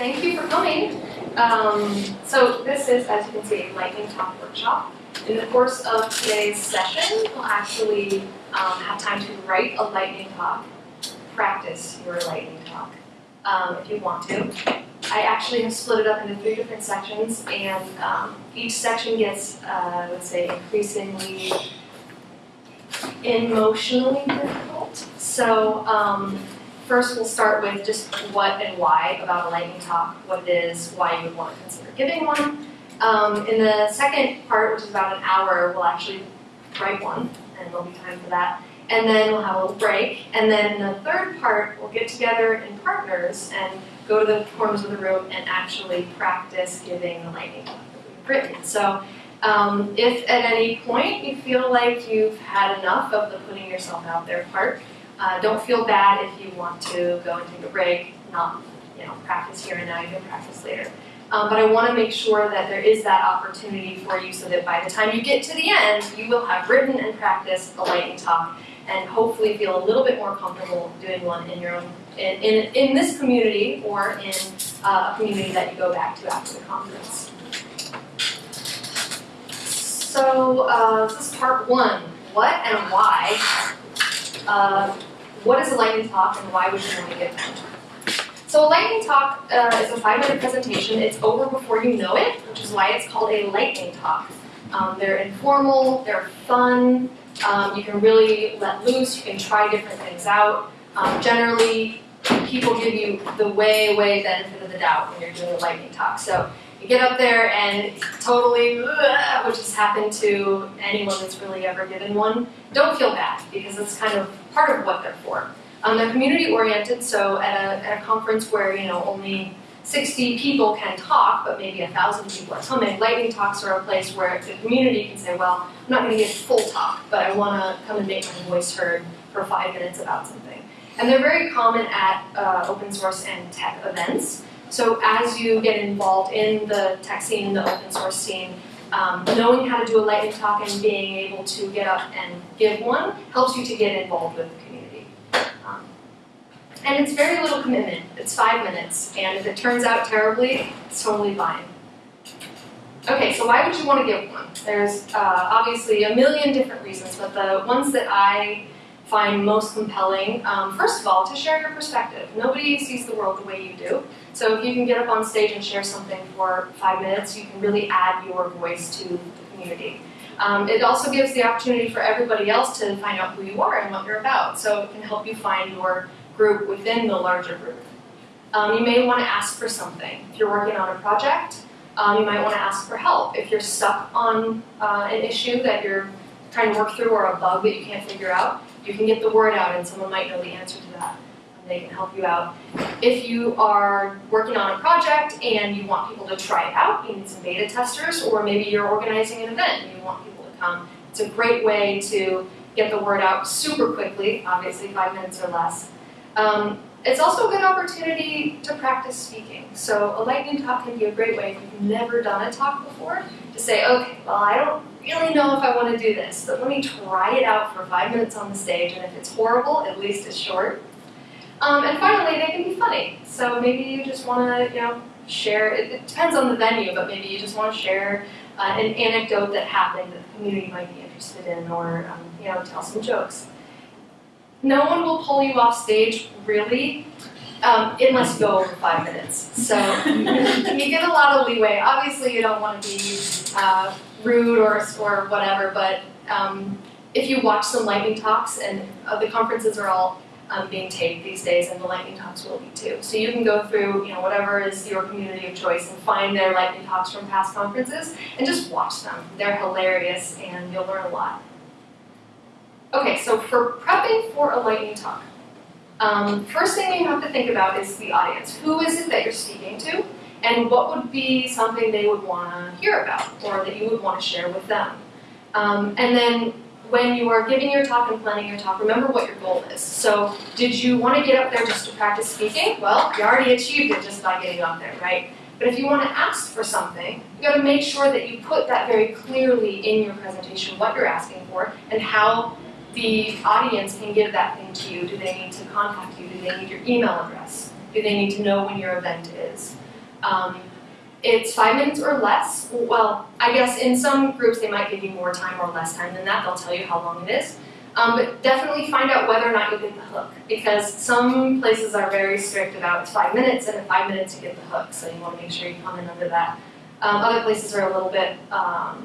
thank you for coming. Um, so this is, as you can see, a lightning talk workshop. In the course of today's session, we'll actually um, have time to write a lightning talk, practice your lightning talk, um, if you want to. I actually have split it up into three different sections, and um, each section gets, uh, let's say, increasingly emotionally difficult. So um, first we'll start with just what and why about a lightning talk, what it is, why you would want to consider giving one. Um, in the second part, which is about an hour, we'll actually write one, and there'll be time for that. And then we'll have a little break. And then the third part, we'll get together in partners and go to the corners of the room and actually practice giving the lightning talk that we've written. So um, if at any point you feel like you've had enough of the putting yourself out there part, uh, don't feel bad if you want to go and take a break, not you know practice here and now, you can practice later. Um, but I want to make sure that there is that opportunity for you so that by the time you get to the end, you will have written and practiced a lightning talk and hopefully feel a little bit more comfortable doing one in your own, in, in, in this community or in uh, a community that you go back to after the conference. So uh, this is part one, what and why. Uh, what is a lightning talk and why would you want to give one? So a lightning talk uh, is a five-minute presentation. It's over before you know it, which is why it's called a lightning talk. Um, they're informal, they're fun, um, you can really let loose, you can try different things out. Um, generally, people give you the way, way benefit of the doubt when you're doing a lightning talk. So you get up there and totally, which has happened to anyone that's really ever given one, don't feel bad because it's kind of part of what they're for. Um, they're community oriented, so at a, at a conference where you know only 60 people can talk, but maybe a thousand people are coming, lightning talks are a place where the community can say, well, I'm not going to give a full talk, but I want to come and make my voice heard for five minutes about something. And they're very common at uh, open source and tech events. So as you get involved in the tech scene, the open source scene, um, knowing how to do a lightning talk and being able to get up and give one helps you to get involved with the community. Um, and it's very little commitment. It's five minutes, and if it turns out terribly, it's totally fine. Okay, so why would you want to give one? There's uh, obviously a million different reasons, but the ones that I find most compelling, um, first of all, to share your perspective. Nobody sees the world the way you do. So if you can get up on stage and share something for five minutes, you can really add your voice to the community. Um, it also gives the opportunity for everybody else to find out who you are and what you're about. So it can help you find your group within the larger group. Um, you may want to ask for something. If you're working on a project, um, you might want to ask for help. If you're stuck on uh, an issue that you're trying to work through or a bug that you can't figure out, you can get the word out and someone might know the answer to that. And they can help you out. If you are working on a project and you want people to try it out, you need some beta testers, or maybe you're organizing an event and you want people to come, it's a great way to get the word out super quickly, obviously five minutes or less. Um, it's also a good opportunity to practice speaking. So a lightning talk can be a great way if you've never done a talk before to say, okay, well, I don't really know if I want to do this, but let me try it out for five minutes on the stage, and if it's horrible, at least it's short. Um, and finally, they can be funny. So maybe you just want to, you know, share, it, it, depends on the venue, but maybe you just want to share uh, an anecdote that happened that the community might be interested in, or, um, you know, tell some jokes. No one will pull you off stage, really, um, unless you go over five minutes. So you get a lot of leeway. Obviously, you don't want to be uh, rude or, or whatever, but um, if you watch some lightning talks, and uh, the conferences are all um, being taped these days, and the lightning talks will be too. So you can go through, you know, whatever is your community of choice and find their lightning talks from past conferences and just watch them. They're hilarious, and you'll learn a lot. Okay, so for prepping for a lightning talk, um, first thing you have to think about is the audience. Who is it that you're speaking to? And what would be something they would want to hear about or that you would want to share with them? Um, and then when you are giving your talk and planning your talk, remember what your goal is. So did you want to get up there just to practice speaking? Well, you already achieved it just by getting up there, right? But if you want to ask for something, you got to make sure that you put that very clearly in your presentation, what you're asking for, and how the audience can give that thing to you. Do they need to contact you? Do they need your email address? Do they need to know when your event is? Um, it's five minutes or less. Well, I guess in some groups they might give you more time or less time than that. They'll tell you how long it is. Um, but definitely find out whether or not you'll get the hook because some places are very strict about five minutes and five minutes you get the hook. So you want to make sure you come in under that. Um, other places are a little bit, um,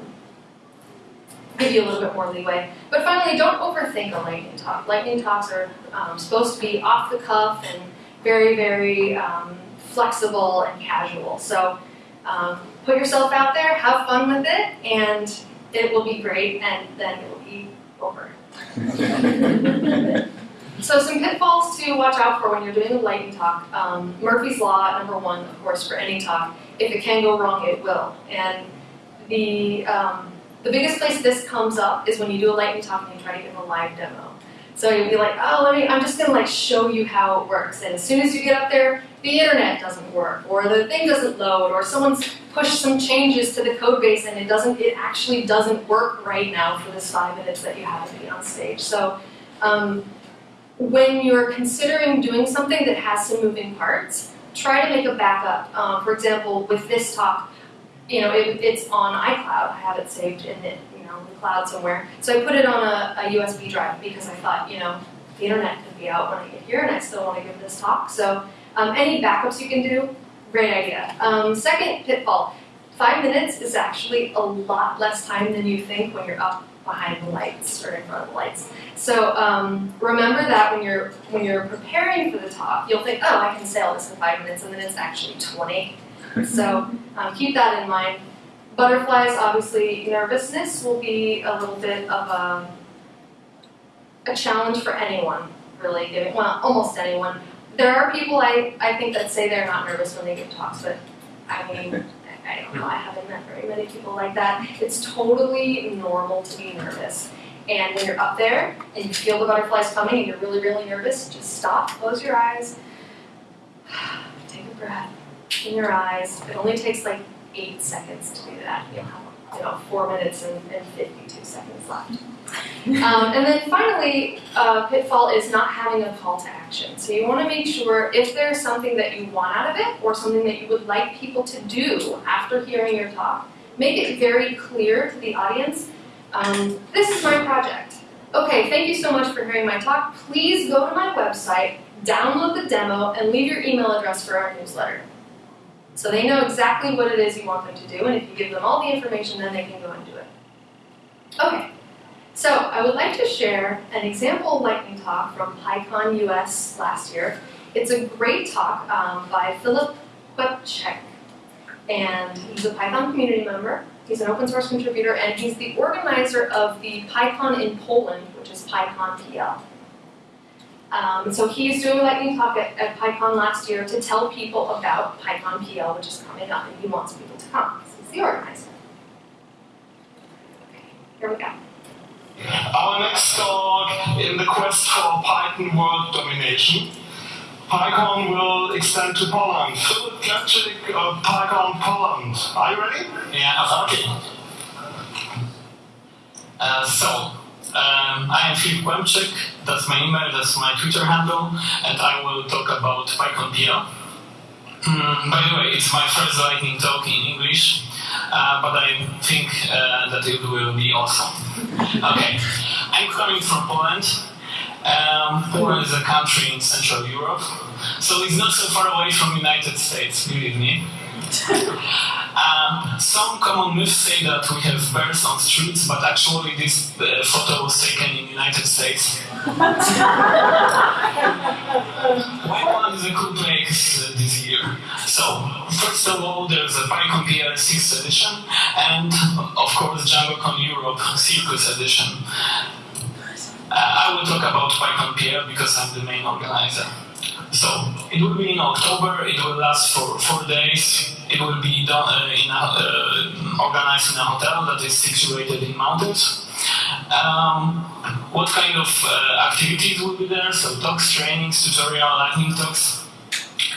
give you a little bit more leeway. But finally, don't overthink a lightning talk. Lightning talks are um, supposed to be off the cuff and very, very um, flexible and casual. So um, put yourself out there, have fun with it, and it will be great, and then it will be over. so some pitfalls to watch out for when you're doing a lightning talk. Um, Murphy's Law, number one, of course, for any talk. If it can go wrong, it will. And the, um, the biggest place this comes up is when you do a lightning talk and you try to give a live demo. So you'll be like, oh, let me, I'm just gonna like show you how it works. And as soon as you get up there, the internet doesn't work, or the thing doesn't load, or someone's pushed some changes to the code base and it doesn't, it actually doesn't work right now for this five minutes that you have to be on stage. So um, when you're considering doing something that has some moving parts, try to make a backup. Um, for example, with this talk, you know, it, it's on iCloud. I have it saved in the, know, the cloud somewhere. So I put it on a, a USB drive because I thought, you know, the internet could be out when I get here and I still want to give this talk. So um, any backups you can do, great idea. Um, second pitfall, five minutes is actually a lot less time than you think when you're up behind the lights or in front of the lights. So um, remember that when you're when you're preparing for the talk, you'll think, oh, I can say all this in five minutes, and then it's actually 20. so um, keep that in mind. Butterflies, obviously, nervousness will be a little bit of a, a challenge for anyone, really giving, well, almost anyone. There are people I, I think that say they're not nervous when they give talks, but I mean, I don't know, I haven't met very many people like that. It's totally normal to be nervous. And when you're up there and you feel the butterflies coming and you're really, really nervous, just stop, close your eyes, take a breath in your eyes. It only takes like eight seconds to do that. You'll have you know, four minutes and, and 52 seconds left. Um, and then finally, uh, pitfall is not having a call to action. So you want to make sure if there's something that you want out of it or something that you would like people to do after hearing your talk, make it very clear to the audience, um, this is my project. Okay, thank you so much for hearing my talk. Please go to my website, download the demo, and leave your email address for our newsletter. So they know exactly what it is you want them to do, and if you give them all the information, then they can go and do it. Okay, so I would like to share an example lightning talk from PyCon US last year. It's a great talk um, by Philip Kłębczyk, and he's a Python community member. He's an open source contributor, and he's the organizer of the PyCon in Poland, which is PyCon PL. Um, so he's doing a lightning talk at, at PyCon last year to tell people about PyCon PL, which is coming up, and he wants people to come. He's the organizer. Okay, here we go. Our next talk in the quest for Python world domination. PyCon will extend to Poland. Philip Kłębczyk of PyCon Poland. Are you ready? Yeah, okay. Uh, so, um, I am Philip Kłębczyk, that's my email, that's my Twitter handle, and I will talk about PyCon PL. Mm, by the way, it's my first lightning talk in English, uh, but I think uh, that it will be awesome. Okay, I'm coming from Poland. Um, Poland is a country in Central Europe, so it's not so far away from United States, believe me. Uh, some common myths say that we have bears on streets, but actually this uh, photo was taken in the United States. Whiteland is a cool place uh, this year. So, first of all, there's a PyCon PL 6th edition, and of course DjangoCon Europe Circus edition. Uh, I will talk about PyCon PL because I'm the main organizer. So, it will be in October, it will last for four days, it will be done uh, in a, uh, organized in a hotel that is situated in mountains. Um, what kind of uh, activities will be there? So talks, trainings, tutorial, lightning talks.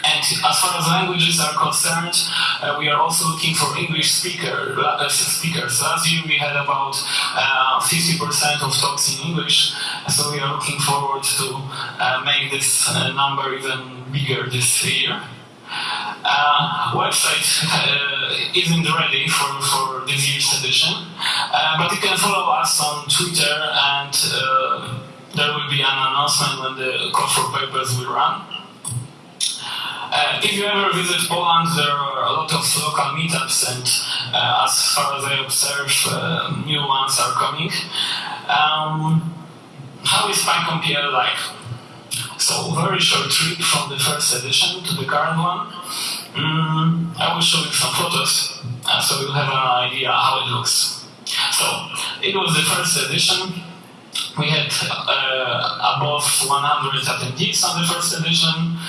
And as far as languages are concerned, uh, we are also looking for English speaker, uh, speakers. Last year we had about 50% uh, of talks in English, so we are looking forward to uh, make this uh, number even bigger this year. Uh, website uh, isn't ready for, for this year's edition, uh, but you can follow us on Twitter and uh, there will be an announcement when the call for papers will run. Uh, if you ever visit Poland, there are a lot of local meetups, and uh, as far as I observe, new ones are coming. Um, how is PyCon like? So, very short trip from the first edition to the current one. Mm, I will show you some photos, uh, so you'll have an idea how it looks. So, it was the first edition. We had uh, above 100 attendees on the first edition.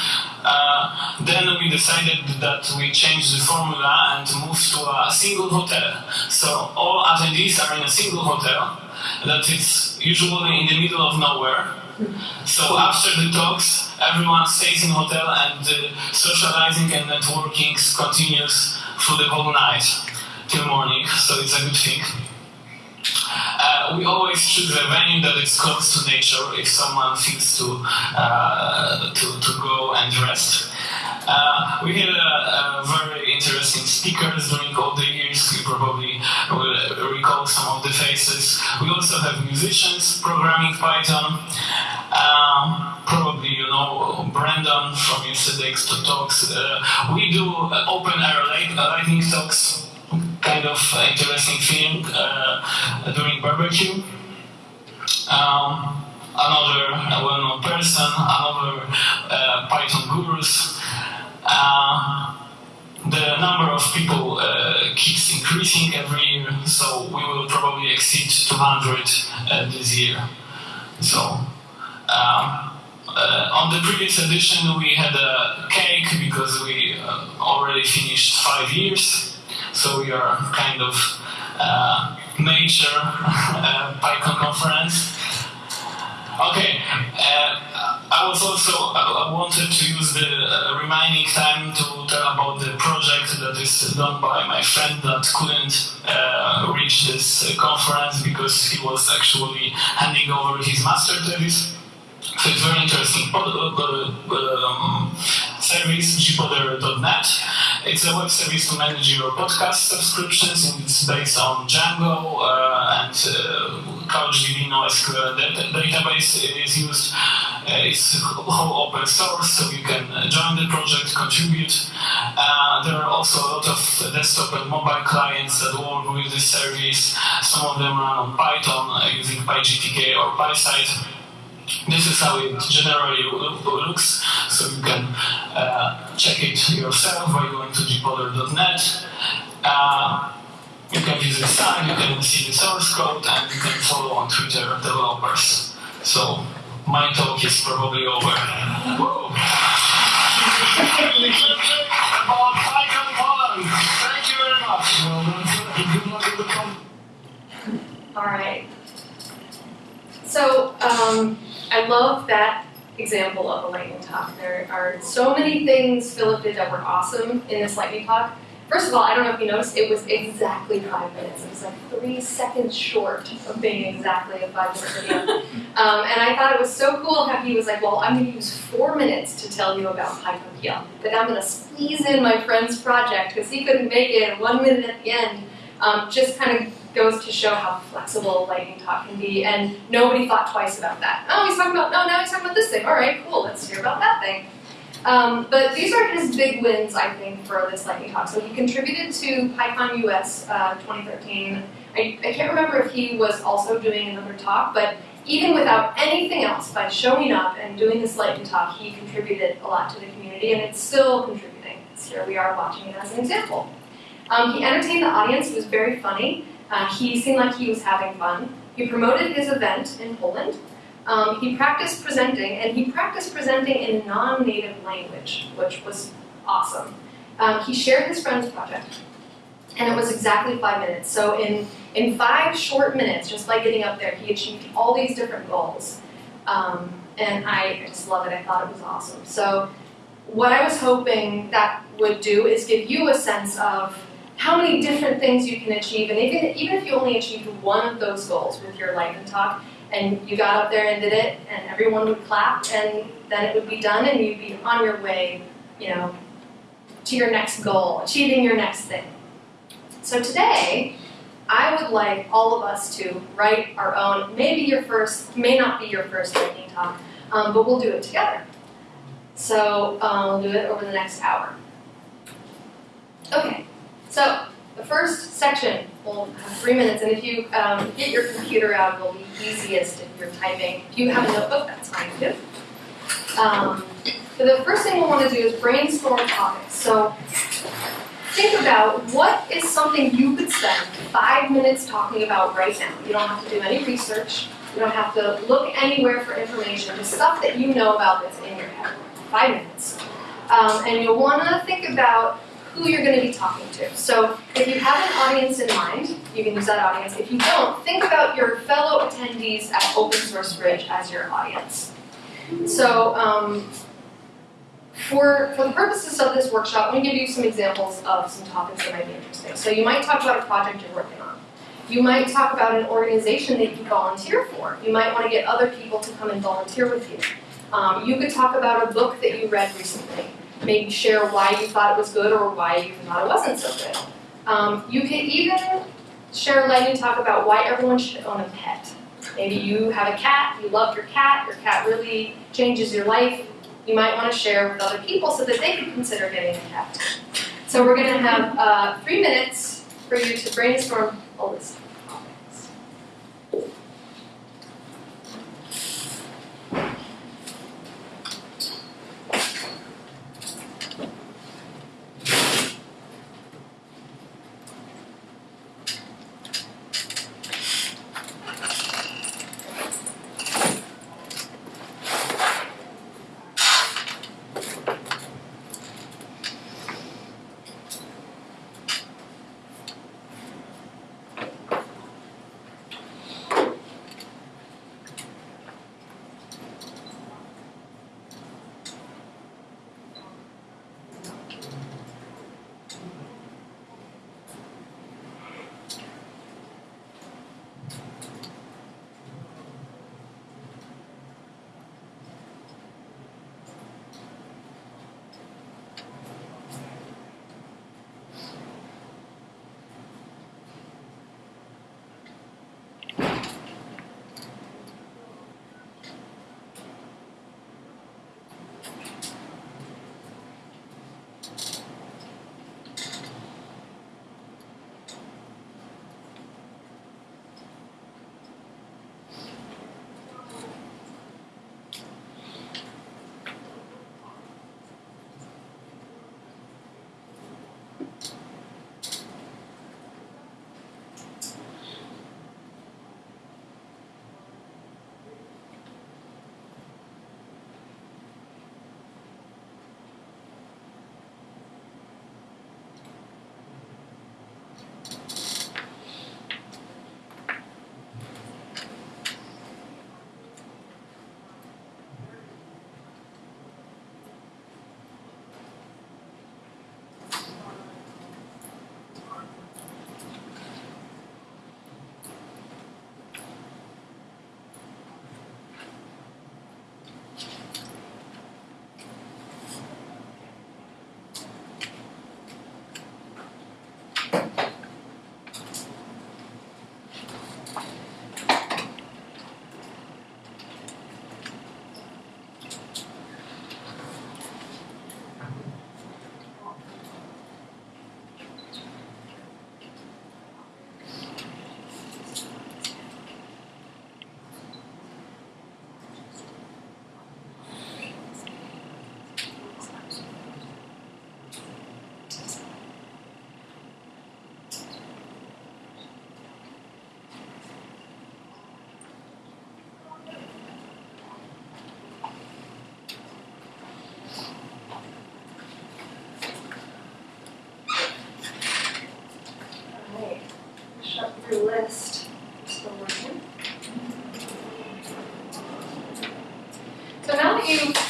Uh, then we decided that we changed the formula and moved to a single hotel. So all attendees are in a single hotel that is usually in the middle of nowhere. So after the talks, everyone stays in hotel and uh, socializing and networking continues through the whole night till morning. So it's a good thing. Uh, we always choose a venue that is close to nature if someone feels to uh, to, to go and rest. Uh, we had a, a, very interesting speakers during all the years. You probably will recall some of the faces. We also have musicians programming Python. Um, probably you know Brandon from yesterday's talks. Uh, we do open air lightning talks kind of interesting thing uh, during barbecue. Um, another well-known person, another uh, Python gurus. Uh, the number of people keeps increasing every year, so we will probably exceed 200 uh, this year. So, um, uh, on the previous edition, we had a cake because we uh, already finished five years. So we are kind of uh, major uh, PyCon conference. Okay, uh, I was also I wanted to use the uh, remaining time to tell about the project that is done by my friend that couldn't uh, reach this conference because he was actually handing over his master thesis. So it's very interesting. Um, service, gpodder.net. It's a web service to manage your podcast subscriptions, and it's based on Django uh, and uh, CouchDB NoSQL database is used. Uh, it's whole open source, so you can join the project, contribute. Uh, there are also a lot of desktop and mobile clients that work with this service. Some of them run on Python uh, using PyGTK or PySide. This is how it generally looks, so you can uh, check it yourself by going to gpodder.net. Uh, you can visit the site, you can see the source code, and you can follow on Twitter developers. So my talk is probably over. Thank you very much. All right. So, um, I love that example of a lightning talk. There are so many things Philip did that were awesome in this lightning talk. First of all, I don't know if you noticed, it was exactly five minutes. It was like three seconds short of being exactly a five minute video. um, and I thought it was so cool how he was like, well, I'm going to use four minutes to tell you about PyCon but I'm going to squeeze in my friend's project because he couldn't make it one minute at the end. Um, just kind of goes to show how flexible lightning talk can be, and nobody thought twice about that. Oh, he's talking about, no, now he's talking about this thing. All right, cool, let's hear about that thing. Um, but these are his big wins, I think, for this lightning talk. So he contributed to PyCon US uh, 2013. I, I can't remember if he was also doing another talk, but even without anything else, by showing up and doing this lightning talk, he contributed a lot to the community, and it's still contributing. So here we are watching it as an example. Um, he entertained the audience, he was very funny, uh, he seemed like he was having fun. He promoted his event in Poland. Um, he practiced presenting, and he practiced presenting in a non-native language, which was awesome. Um, he shared his friend's project, and it was exactly five minutes. So in, in five short minutes, just by getting up there, he achieved all these different goals. Um, and I just love it. I thought it was awesome. So what I was hoping that would do is give you a sense of how many different things you can achieve, and even, even if you only achieved one of those goals with your lightning talk, and you got up there and did it, and everyone would clap, and then it would be done, and you'd be on your way, you know, to your next goal, achieving your next thing. So today, I would like all of us to write our own, maybe your first, may not be your first lightning talk, um, but we'll do it together. So um, we'll do it over the next hour. Okay, so the first section will have three minutes, and if you um, get your computer out, it'll be easiest if you're typing. If you have a notebook, that's fine too. Um, but the first thing we'll want to do is brainstorm topics. So think about what is something you could spend five minutes talking about right now. You don't have to do any research. You don't have to look anywhere for information. Just stuff that you know about that's in your head. Five minutes. Um, and you'll want to think about who you're going to be talking to. So if you have an audience in mind, you can use that audience. If you don't, think about your fellow attendees at Open Source Bridge as your audience. So um, for, for the purposes of this workshop, I'm going to give you some examples of some topics that might be interesting. So you might talk about a project you're working on. You might talk about an organization that you volunteer for. You might want to get other people to come and volunteer with you. Um, you could talk about a book that you read recently maybe share why you thought it was good or why you thought it wasn't so good. Um, you can even share a lightning talk about why everyone should own a pet. Maybe you have a cat, you love your cat, your cat really changes your life. You might want to share with other people so that they can consider getting a cat. So we're going to have uh, three minutes for you to brainstorm all this.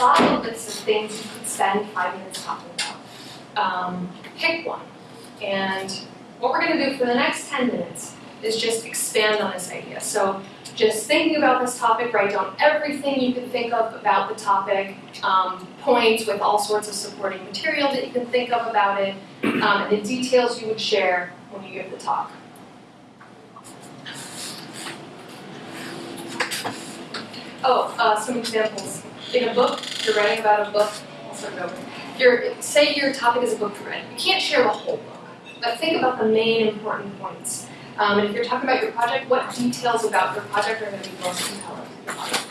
That you've thought of a list of things you could spend five minutes talking about, um, pick one. And what we're going to do for the next 10 minutes is just expand on this idea. So just thinking about this topic, write down everything you can think of about the topic, um, points with all sorts of supporting material that you can think of about it, um, and the details you would share when you give the talk. Oh, uh, some examples. In a book, you're writing about a book. Your, say your topic is a book to read. You can't share the whole book, but think about the main important points. Um, and if you're talking about your project, what details about your project are going to be most compelling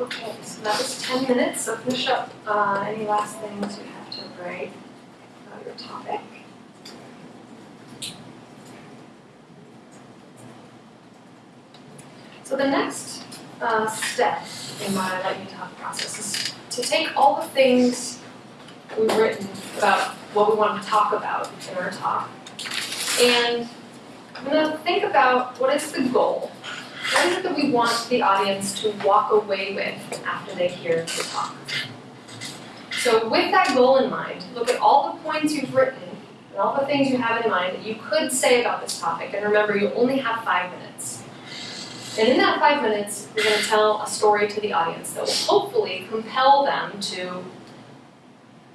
Okay, so that was ten minutes, so finish up, uh, any last things you have to write about your topic. So the next, uh, step in my lightning talk process is to take all the things we've written about what we want to talk about in our talk, and I'm gonna think about what is the goal? What is it that we want the audience to walk away with after they hear the talk? So with that goal in mind, look at all the points you've written and all the things you have in mind that you could say about this topic. And remember, you only have five minutes. And in that five minutes, you're going to tell a story to the audience that will hopefully compel them to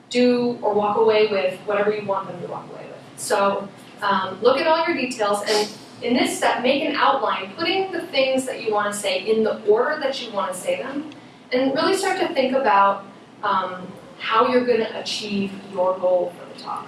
do or walk away with whatever you want them to walk away with. So um, look at all your details and in this step, make an outline, putting the things that you want to say in the order that you want to say them, and really start to think about um, how you're going to achieve your goal for the talk.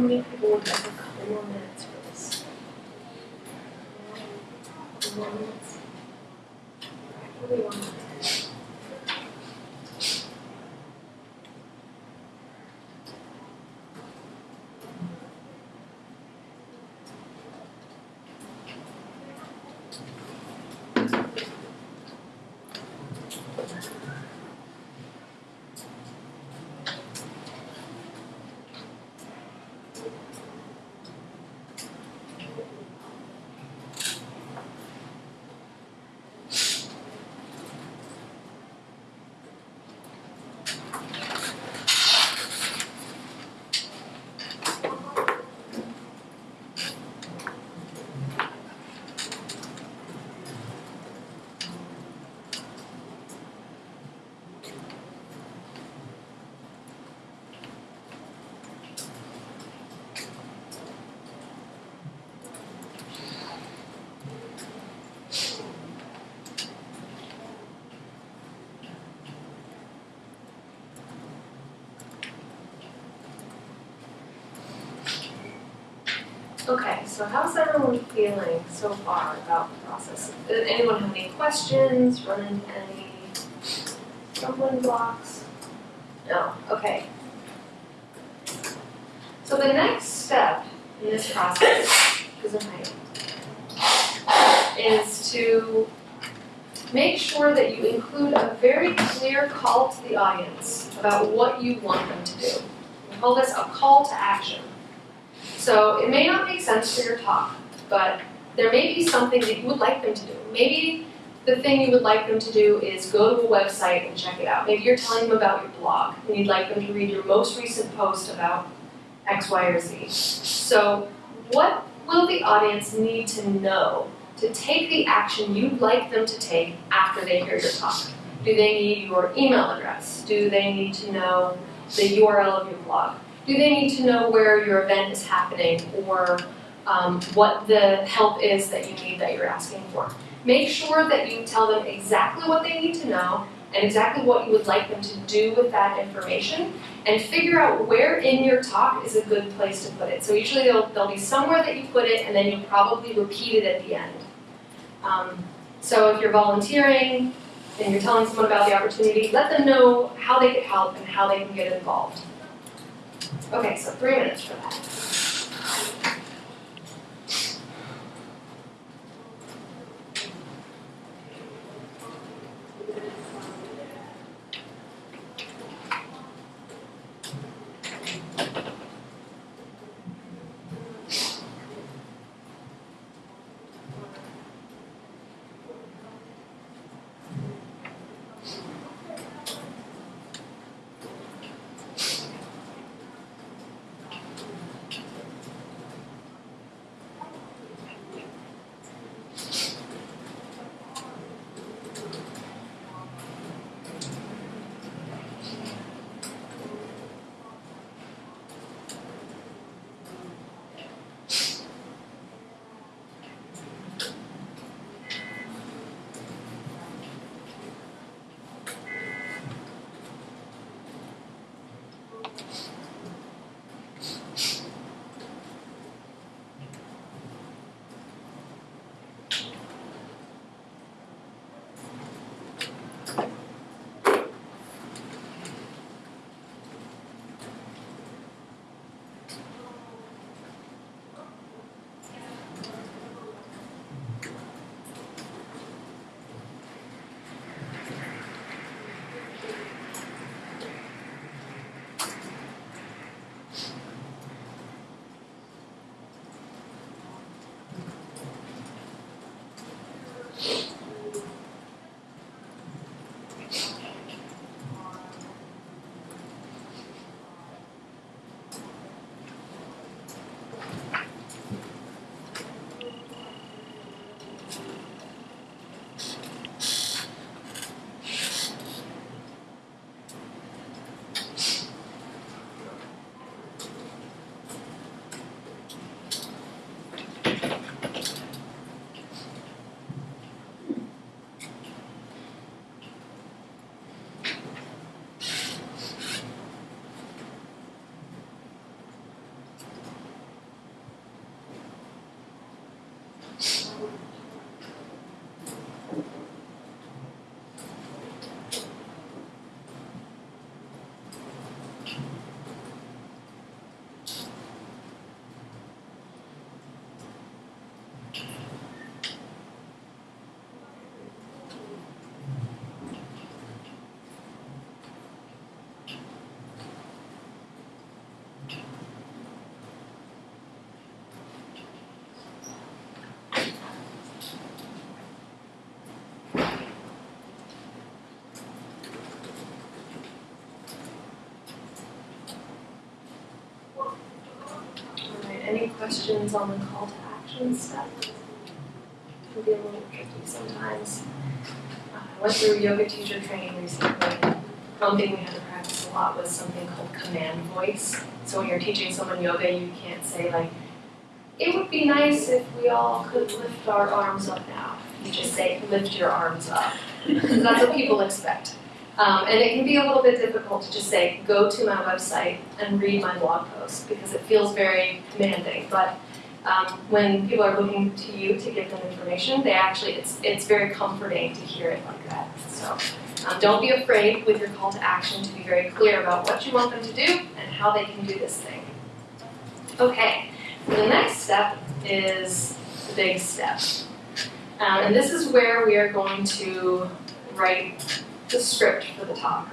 How many people would have a couple more minutes for this? Couple more minutes? Alright, What do you want? Okay, so how's everyone feeling so far about the process? Does anyone have any questions, run into any stumbling blocks? No, okay. So the next step in this process, because of my is to make sure that you include a very clear call to the audience about what you want them to do. We call this a call to action. So it may not make sense for your talk, but there may be something that you would like them to do. Maybe the thing you would like them to do is go to a website and check it out. Maybe you're telling them about your blog and you'd like them to read your most recent post about X, Y, or Z. So what will the audience need to know to take the action you'd like them to take after they hear your talk? Do they need your email address? Do they need to know the URL of your blog? Do they need to know where your event is happening or um, what the help is that you need that you're asking for? Make sure that you tell them exactly what they need to know and exactly what you would like them to do with that information and figure out where in your talk is a good place to put it. So usually there'll, there'll be somewhere that you put it and then you'll probably repeat it at the end. Um, so if you're volunteering and you're telling someone about the opportunity, let them know how they can help and how they can get involved. Okay, so three minutes for that. Any questions on the call to action stuff? It Can be a little tricky sometimes. Uh, I went through yoga teacher training recently. One thing we had to practice a lot was something called command voice. So when you're teaching someone yoga, you can't say like, it would be nice if we all could lift our arms up now. You just say, lift your arms up. Because that's what people expect. Um, and it can be a little bit difficult to just say, go to my website and read my blog post because it feels very commanding. But um, when people are looking to you to give them information, they actually, it's, it's very comforting to hear it like that. So um, don't be afraid with your call to action to be very clear about what you want them to do and how they can do this thing. Okay, so the next step is the big step. Um, and this is where we are going to write the script for the talk.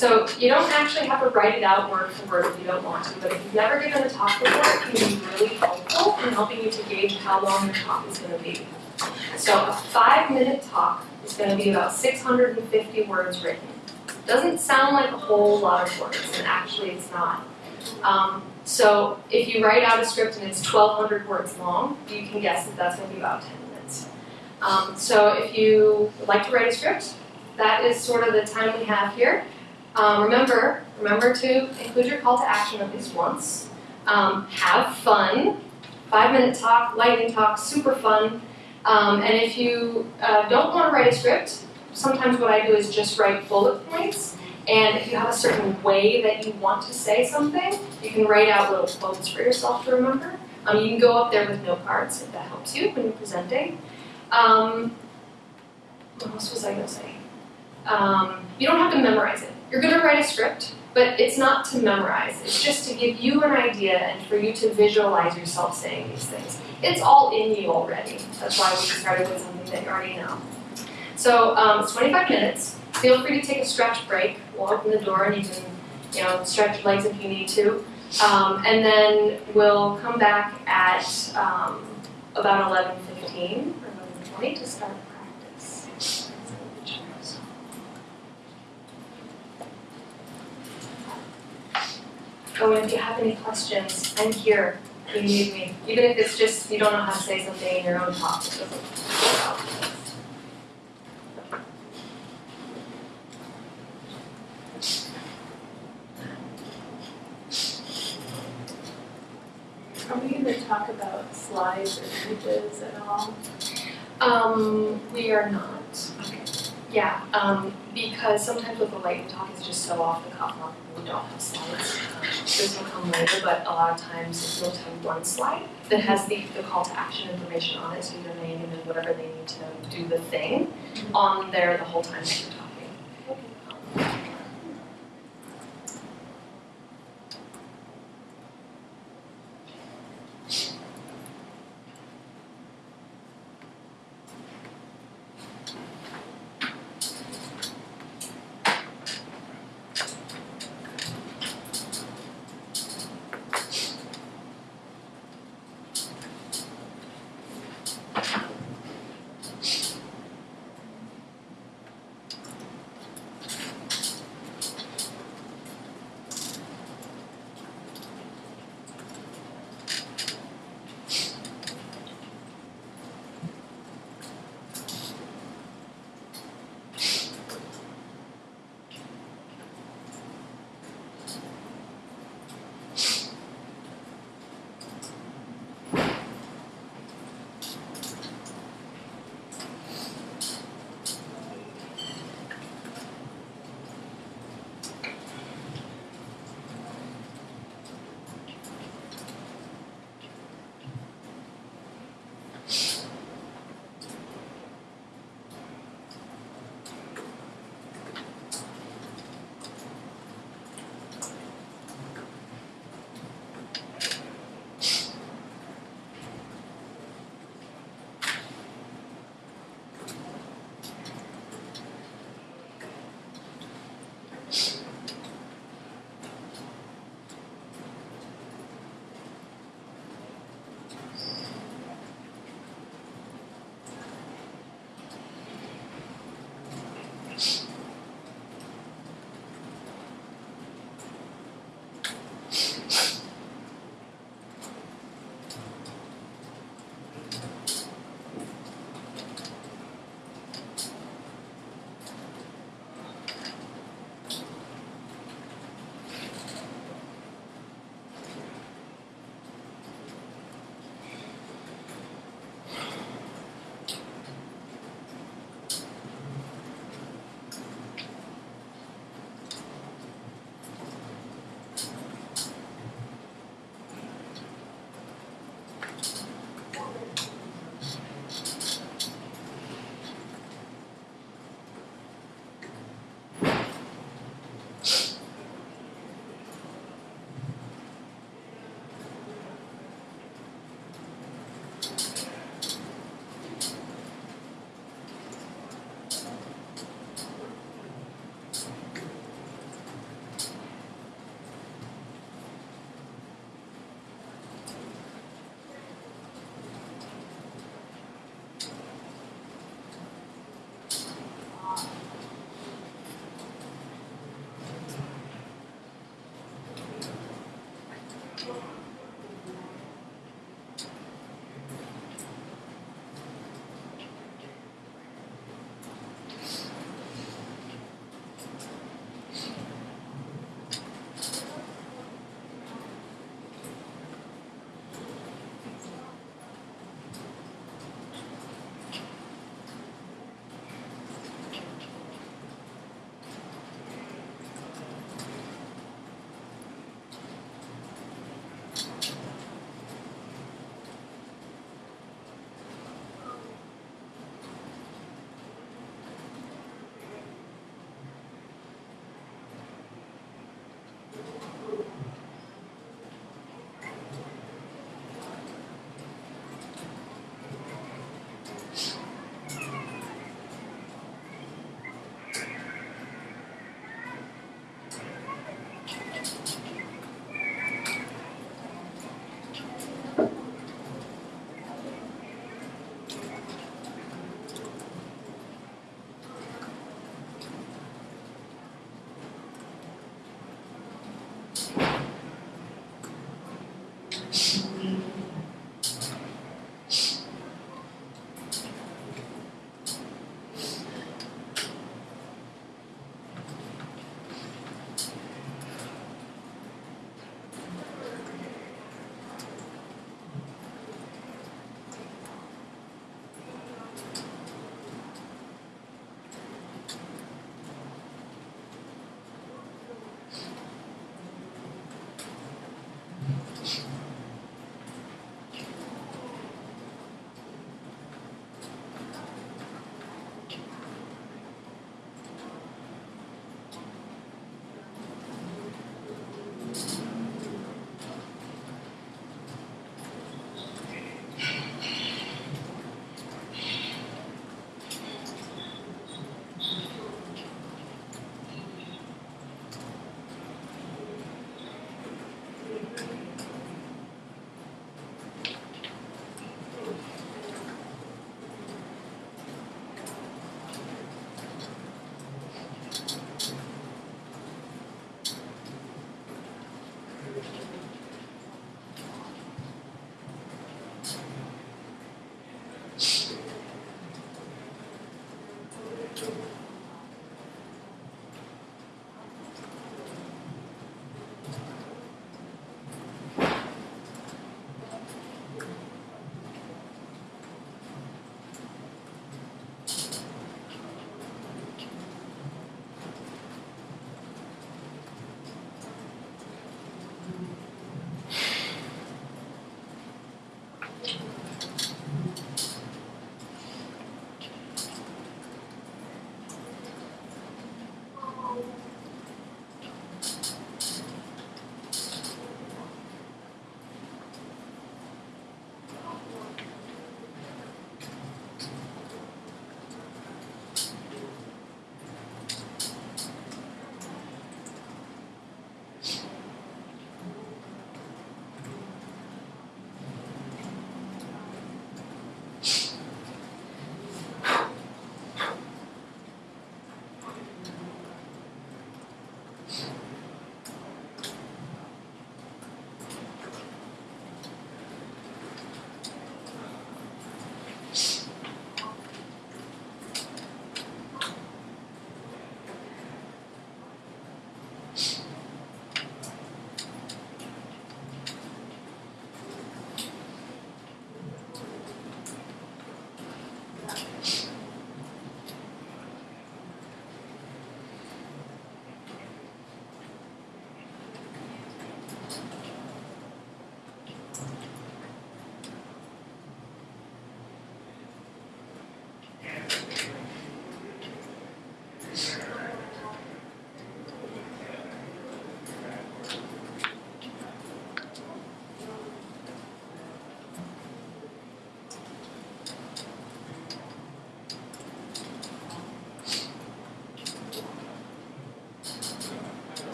So you don't actually have to write it out word for word if you don't want to, but if you've never given a talk before, it can be really helpful in helping you to gauge how long your talk is going to be. So a five minute talk is going to be about 650 words written. Doesn't sound like a whole lot of words, and actually it's not. Um, so if you write out a script and it's 1,200 words long, you can guess that that's going to be about 10 minutes. Um, so if you would like to write a script, that is sort of the time we have here. Um, remember, remember to include your call to action at least once. Um, have fun. Five minute talk, lightning talk, super fun. Um, and if you uh, don't want to write a script, sometimes what I do is just write bullet points. And if you have a certain way that you want to say something, you can write out little quotes for yourself to remember. Um, you can go up there with note cards if that helps you when you're presenting. Um, what else was I going to say? Um, you don't have to memorize it. You're going to write a script, but it's not to memorize. It's just to give you an idea and for you to visualize yourself saying these things. It's all in you already. That's why we started with something that you already know. So um, it's 25 minutes. Feel free to take a stretch break. We'll open the door and you can, you know, stretch your legs if you need to. Um, and then we'll come back at um, about 11:15 or 11:20 to start practice. Oh, and if you have any questions, I'm here. If you need me. Even if it's just you don't know how to say something in your own talk. Are we going to talk about slides or images at all? Um, we are not. Okay. Yeah, um, because sometimes with the lightning talk, it's just so off the cuff, not we don't have slides. Um, this will come later, but a lot of times you'll have one slide that has the, the call to action information on it, so your name and then whatever they need to do the thing on there the whole time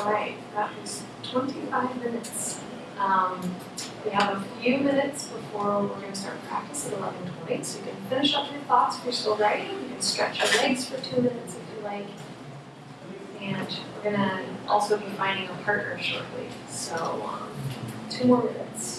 All right, that was twenty-five minutes. Um, We have a few minutes before we're going to start practice at 11:20, so you can finish up your thoughts if you're still writing. You can stretch your legs for two minutes if you like. And we're gonna also be finding a partner shortly, so um, two more minutes.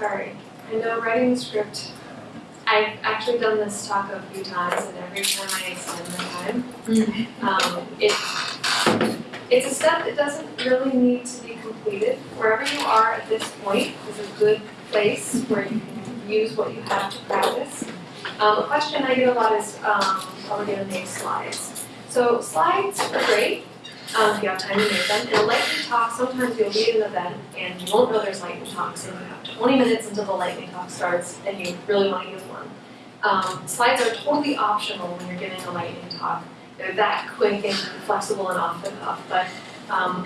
Sorry, I know writing the script, I've actually done this talk a few times and every time I extend the time. Um, it, it's a step that doesn't really need to be completed. Wherever you are at this point is a good place where you can use what you have to practice. Um, a question I get a lot is, um, are we gonna make slides? So slides are great, um, if you have time to make them. In a lightning talk, sometimes you'll be at an event and you won't know there's lightning talks and you have 20 minutes until the lightning talk starts and you really want to use one. Um, slides are totally optional when you're giving a lightning talk. They're that quick and flexible and off the cuff, but um,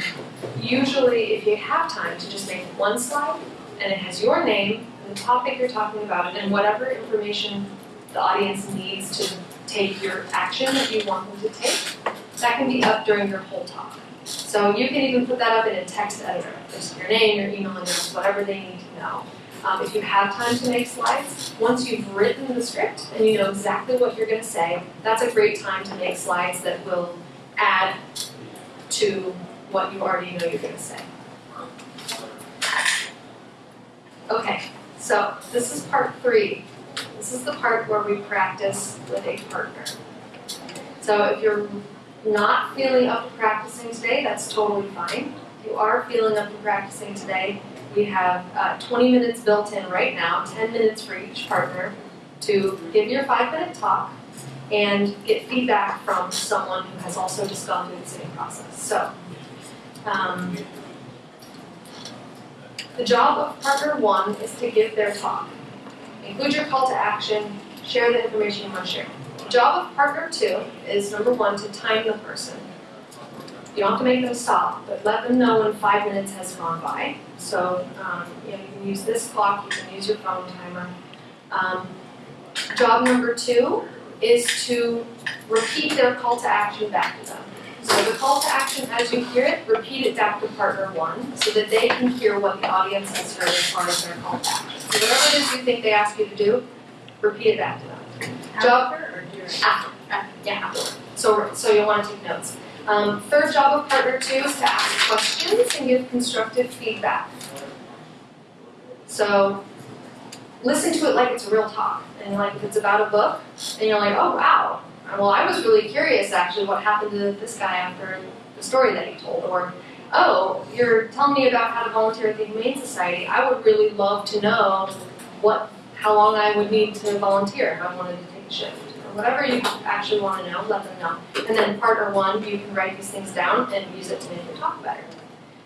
usually if you have time to just make one slide and it has your name, the topic you're talking about, and whatever information the audience needs to take your action that you want them to take, that can be up during your whole talk. So you can even put that up in a text editor, just your name, your email address, whatever they need to know. Um, if you have time to make slides, once you've written the script and you know exactly what you're going to say, that's a great time to make slides that will add to what you already know you're going to say. Okay, so this is part three. This is the part where we practice with a partner. So if you're not feeling up to practicing today, that's totally fine. If you are feeling up to practicing today, we have uh, 20 minutes built in right now, 10 minutes for each partner to give your five minute talk and get feedback from someone who has also just gone through the same process. So, um, the job of partner one is to give their talk. Include your call to action, share the information you want to share. The job of partner two is number one, to time the person. You don't have to make them stop, but let them know when five minutes has gone by. So, um, you know, you can use this clock, you can use your phone timer. Um, job number two is to repeat their call to action back to them. So the call to action, as you hear it, repeat it back to partner one, so that they can hear what the audience has heard as part of their call to action. So whatever it is you think they ask you to do, repeat it back to them. Job- During? After. Yeah. So, so you'll want to take notes. Um, third job of partner two is to ask questions and give constructive feedback. So, listen to it like it's a real talk, and like if it's about a book, and you're like, oh wow, well I was really curious actually what happened to this guy after the story that he told, or oh, you're telling me about how to volunteer at the Humane Society. I would really love to know what, how long I would need to volunteer if I wanted to take a shift whatever you actually want to know, let them know. And then partner one, you can write these things down and use it to make your talk better.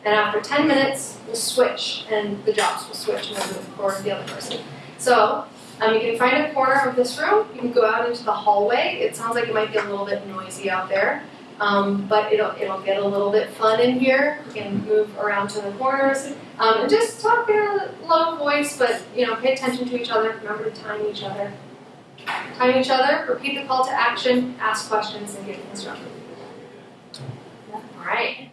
And after 10 minutes, we'll switch, and the jobs will switch, and we'll move forward to the other person. So, um, you can find a corner of this room, you can go out into the hallway. It sounds like it might be a little bit noisy out there, um, but it'll, it'll get a little bit fun in here. You can move around to the corners, um, and just talk in a low voice, but, you know, pay attention to each other, remember to time each other Time each other, repeat the call to action, ask questions, and get instructions. All right.